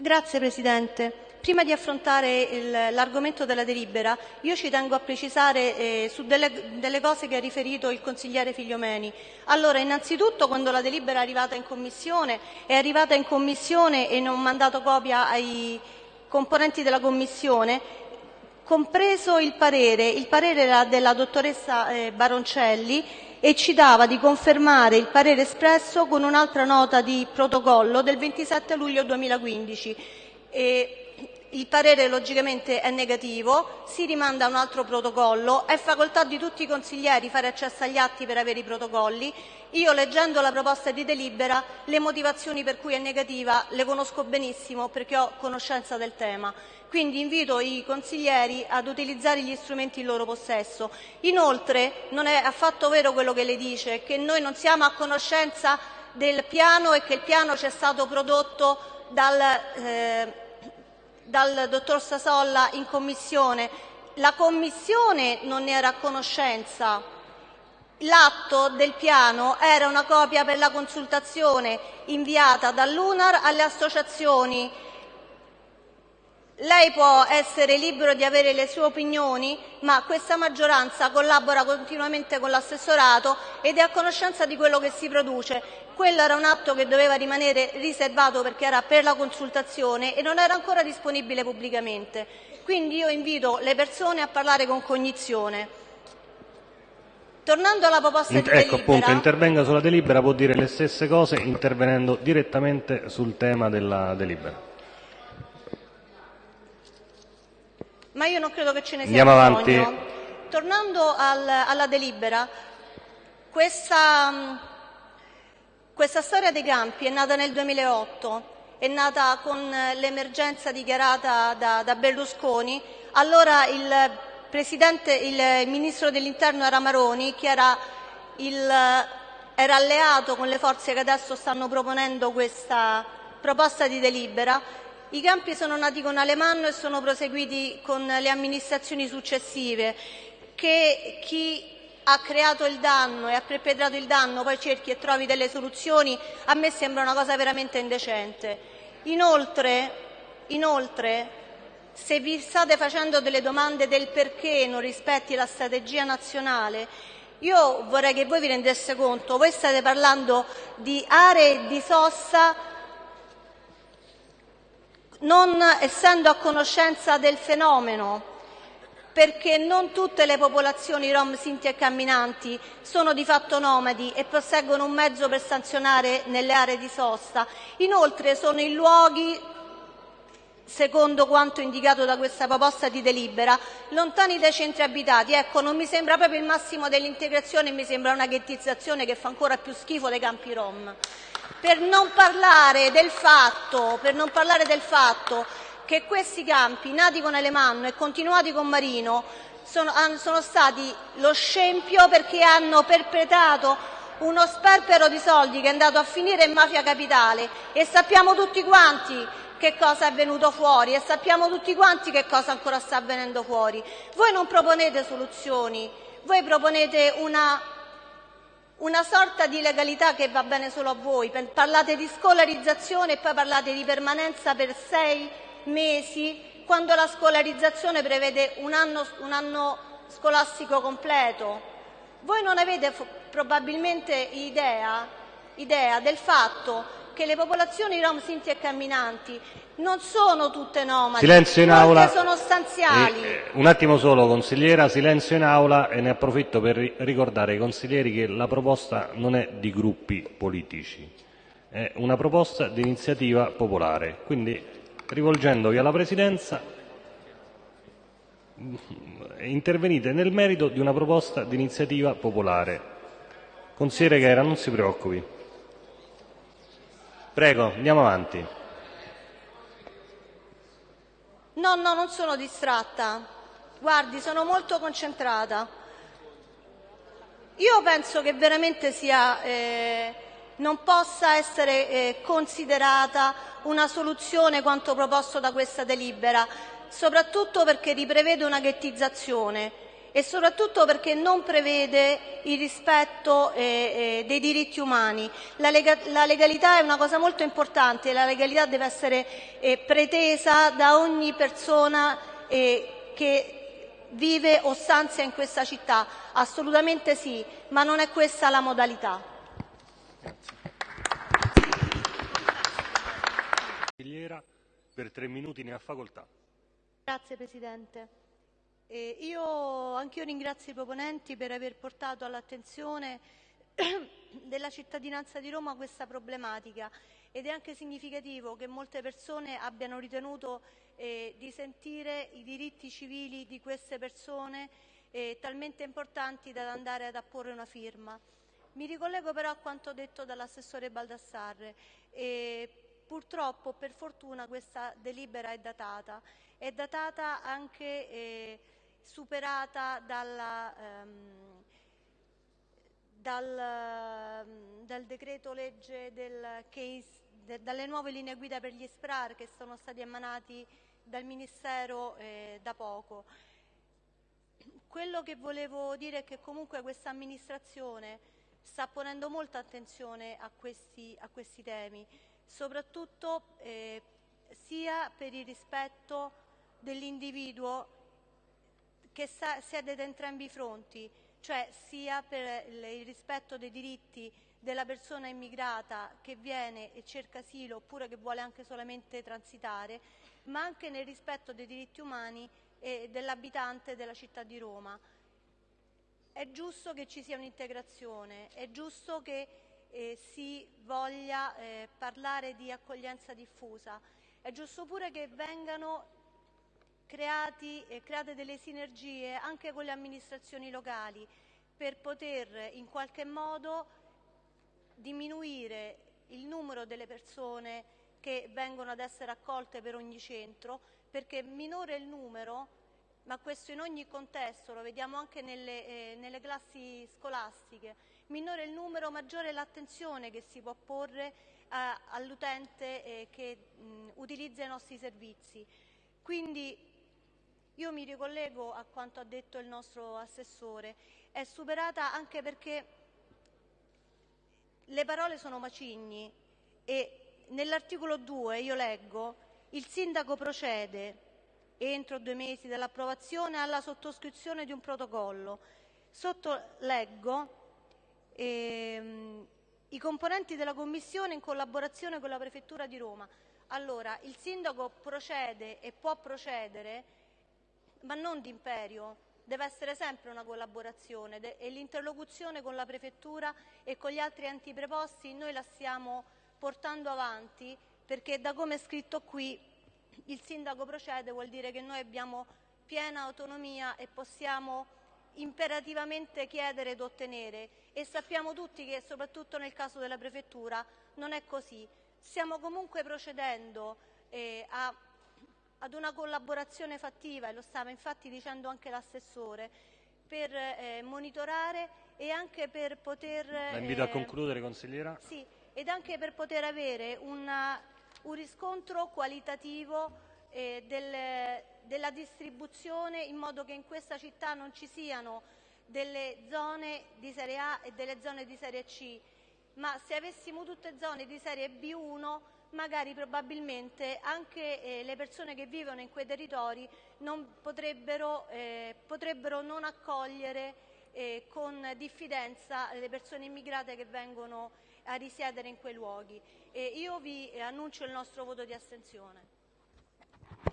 Grazie Presidente. Prima di affrontare l'argomento della delibera, io ci tengo a precisare eh, su delle, delle, cose che ha riferito il consigliere Figliomeni. Allora, innanzitutto, quando la delibera è arrivata in Commissione, è arrivata in Commissione e non ho mandato copia ai componenti della Commissione, compreso il parere, il parere era della dottoressa eh, Baroncelli e ci dava di confermare il parere espresso con un'altra nota di protocollo del 27 luglio 2015. Il parere logicamente è negativo, si rimanda a un altro protocollo, è facoltà di tutti i consiglieri fare accesso agli atti per avere i protocolli. Io leggendo la proposta di delibera le motivazioni per cui è negativa le conosco benissimo perché ho conoscenza del tema. Quindi invito i consiglieri ad utilizzare gli strumenti in loro possesso. Inoltre non è affatto vero quello che lei dice, che noi non siamo a conoscenza del piano e che il piano ci è stato prodotto dal, eh, dal dottor Sasolla in Commissione. La Commissione non ne era a conoscenza. L'atto del piano era una copia per la consultazione inviata dall'UNAR alle associazioni lei può essere libero di avere le sue opinioni, ma questa maggioranza collabora continuamente con l'assessorato ed è a conoscenza di quello che si produce. Quello era un atto che doveva rimanere riservato perché era per la consultazione e non era ancora disponibile pubblicamente. Quindi io invito le persone a parlare con cognizione. Tornando alla proposta di ecco, appunto, intervenga sulla delibera, può dire le stesse cose intervenendo direttamente sul tema della delibera. Ma io non credo che ce ne sia Andiamo bisogno. Avanti. Tornando al, alla delibera, questa, questa storia dei campi è nata nel 2008, è nata con l'emergenza dichiarata da, da Berlusconi. Allora il, il ministro dell'interno era Maroni, che era, il, era alleato con le forze che adesso stanno proponendo questa proposta di delibera i campi sono nati con Alemanno e sono proseguiti con le amministrazioni successive. Che chi ha creato il danno e ha perpetrato il danno poi cerchi e trovi delle soluzioni, a me sembra una cosa veramente indecente. Inoltre, inoltre se vi state facendo delle domande del perché non rispetti la strategia nazionale, io vorrei che voi vi rendesse conto, voi state parlando di aree di sosta non essendo a conoscenza del fenomeno, perché non tutte le popolazioni rom, sinti e camminanti sono di fatto nomadi e posseggono un mezzo per sanzionare nelle aree di sosta. Inoltre sono in luoghi secondo quanto indicato da questa proposta di delibera, lontani dai centri abitati. Ecco, non mi sembra proprio il massimo dell'integrazione, mi sembra una ghettizzazione che fa ancora più schifo dei campi rom. Per non parlare del fatto, parlare del fatto che questi campi, nati con Alemanno e continuati con Marino, sono, sono stati lo scempio perché hanno perpetrato uno sperpero di soldi che è andato a finire in mafia capitale e sappiamo tutti quanti che cosa è venuto fuori e sappiamo tutti quanti che cosa ancora sta avvenendo fuori. Voi non proponete soluzioni, voi proponete una una sorta di legalità che va bene solo a voi. Parlate di scolarizzazione e poi parlate di permanenza per sei mesi, quando la scolarizzazione prevede un anno, un anno scolastico completo. Voi non avete probabilmente idea, idea del fatto che le popolazioni rom, sinti e camminanti non sono tutte nomadi, silenzio in aula. sono stanziali. Eh, un attimo solo, consigliera, silenzio in aula e ne approfitto per ricordare ai consiglieri che la proposta non è di gruppi politici, è una proposta di iniziativa popolare. Quindi, rivolgendovi alla Presidenza, intervenite nel merito di una proposta di iniziativa popolare. Consigliere Ghera, non si preoccupi. Prego, andiamo avanti. No, no, non sono distratta. Guardi, sono molto concentrata. Io penso che veramente sia, eh, non possa essere eh, considerata una soluzione quanto proposto da questa delibera, soprattutto perché riprevede una ghettizzazione. E soprattutto perché non prevede il rispetto eh, eh, dei diritti umani. La, lega la, legalità è una cosa molto importante, la legalità deve essere eh, pretesa da ogni persona eh, che vive o stanzia in questa città. Assolutamente sì, ma non è questa la modalità. Per tre minuti ne ha facoltà. Grazie Presidente. Eh, io anch'io ringrazio i proponenti per aver portato all'attenzione della cittadinanza di Roma questa problematica ed è anche significativo che molte persone abbiano ritenuto eh, di sentire i diritti civili di queste persone eh, talmente importanti da andare ad apporre una firma. Mi ricollego però a quanto detto dall'assessore Baldassarre. Eh, purtroppo, per fortuna, questa delibera è datata. È datata anche eh, superata dalla, ehm, dal, ehm, dal, decreto legge del case, de, dalle nuove linee guida per gli SPRAR che sono stati emanati dal Ministero eh, da poco. Quello che volevo dire è che comunque questa amministrazione sta ponendo molta attenzione a questi, a questi temi, soprattutto eh, sia per il rispetto dell'individuo che siede da entrambi i fronti, cioè sia per il rispetto dei diritti della persona immigrata che viene e cerca asilo oppure che vuole anche solamente transitare, ma anche nel rispetto dei diritti umani dell'abitante della città di Roma. È giusto che ci sia un'integrazione, è giusto che eh, si voglia eh, parlare di accoglienza diffusa, è giusto pure che vengano creati, eh, create delle sinergie anche con le amministrazioni locali per poter in qualche modo diminuire il numero delle persone che vengono ad essere accolte per ogni centro, perché minore il numero, ma questo in ogni contesto, lo vediamo anche nelle, eh, nelle classi scolastiche, minore il numero, maggiore l'attenzione che si può porre eh, all'utente eh, che mh, utilizza i nostri servizi. Quindi io mi ricollego a quanto ha detto il nostro assessore, è superata anche perché le parole sono macigni e nell'articolo 2 io leggo il sindaco procede entro due mesi dall'approvazione alla sottoscrizione di un protocollo. Sotto leggo ehm, i componenti della Commissione in collaborazione con la Prefettura di Roma. Allora, il sindaco procede e può procedere ma non d'imperio. Deve essere sempre una collaborazione e l'interlocuzione con la Prefettura e con gli altri enti preposti noi la stiamo portando avanti perché da come è scritto qui il sindaco procede vuol dire che noi abbiamo piena autonomia e possiamo imperativamente chiedere ed ottenere e sappiamo tutti che soprattutto nel caso della Prefettura non è così. Stiamo comunque procedendo eh, a ad una collaborazione fattiva, e lo stava infatti dicendo anche l'assessore, per eh, monitorare e anche per poter... La invito eh, a concludere, consigliera. Sì, ed anche per poter avere una, un riscontro qualitativo eh, del, della distribuzione in modo che in questa città non ci siano delle zone di serie A e delle zone di serie C, ma se avessimo tutte zone di serie B1 magari probabilmente anche eh, le persone che vivono in quei territori non potrebbero, eh, potrebbero non accogliere eh, con diffidenza le persone immigrate che vengono a risiedere in quei luoghi. io vi annuncio il nostro voto di astensione.